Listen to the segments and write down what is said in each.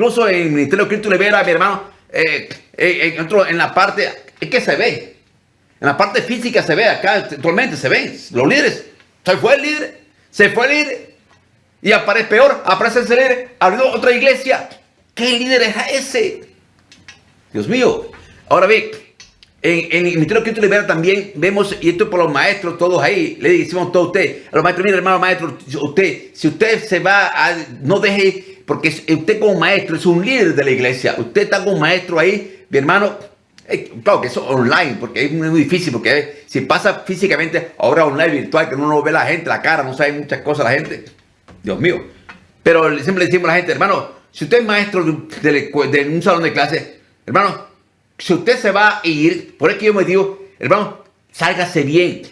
incluso en el Ministerio de Cristo Libera, mi hermano, eh, eh, en la parte, es que se ve, en la parte física se ve acá, actualmente se ven los líderes. Se fue el líder, se fue el líder. Y aparece peor, aparece ese líder, abrió otra iglesia. ¿Qué líder es ese? Dios mío. Ahora ve, en, el Ministerio Cristo Libera también vemos, y esto por los maestros, todos ahí, le decimos a usted, a los maestros, mire hermano maestro, usted, si usted se va a, no deje, porque usted como maestro es un líder de la iglesia, usted está como maestro ahí, mi hermano, eh, claro que eso online, porque es muy difícil, porque si pasa físicamente, ahora online, virtual, que uno no ve la gente, la cara, no sabe muchas cosas la gente, Dios mío. Pero siempre le decimos a la gente, hermano, si usted es maestro de, un salón de clase, hermano, si usted se va a ir, por eso yo me digo, hermano, sálgase bien.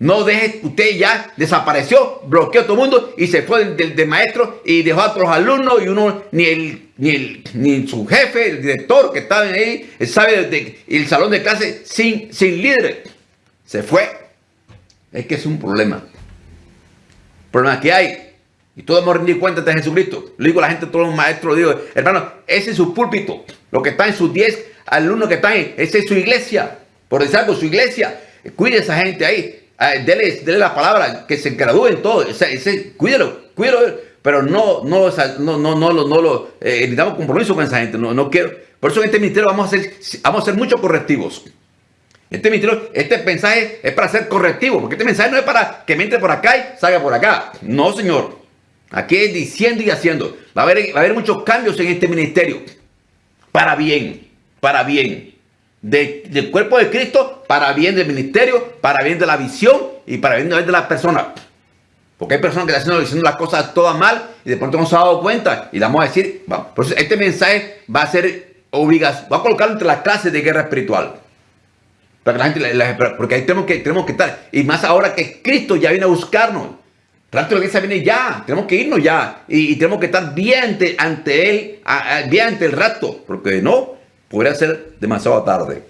No deje, usted ya desapareció, bloqueó a todo el mundo y se fue del, maestro y dejó a otros alumnos y uno, ni el, ni el, ni su jefe, el director que estaba ahí, sabe de, el salón de clase sin, sin líder. Se fue. Es que es un problema. Problema que hay. Y todos hemos rendido cuenta de Jesucristo. Le digo a la gente, todos los maestros, digo, hermano, ese es su púlpito. Lo que está en sus 10 alumnos que están ahí, esa es su iglesia. Por decir algo, su iglesia. Cuide a esa gente ahí. Ah, dele, la palabra, que se gradúen todos. Ese, cuídelo, cuídelo. Pero no, no, no, no, no, no, lo, eh, necesitamos compromiso con esa gente. No, no quiero. Por eso en este ministerio vamos a hacer, vamos a hacer muchos correctivos. Este ministerio, este mensaje es para ser correctivo, porque este mensaje no es para que me entre por acá y salga por acá. No, señor. Aquí es diciendo y haciendo. Va a haber, va a haber muchos cambios en este ministerio. Para bien, para bien del cuerpo de Cristo, para bien del ministerio, para bien de la visión y para bien de la persona. Porque hay personas que están diciendo las cosas todas mal y de pronto no se han dado cuenta y le vamos a decir, por eso este mensaje va a ser obligación, va a colocarlo entre las clases de guerra espiritual. Para que la gente, porque ahí tenemos que, tenemos que estar. Y más ahora que Cristo ya viene a buscarnos. Tanto la iglesia viene ya, tenemos que irnos ya. Y, tenemos que estar bien ante, Él, bien ante el rato. Porque no, podría ser demasiado tarde.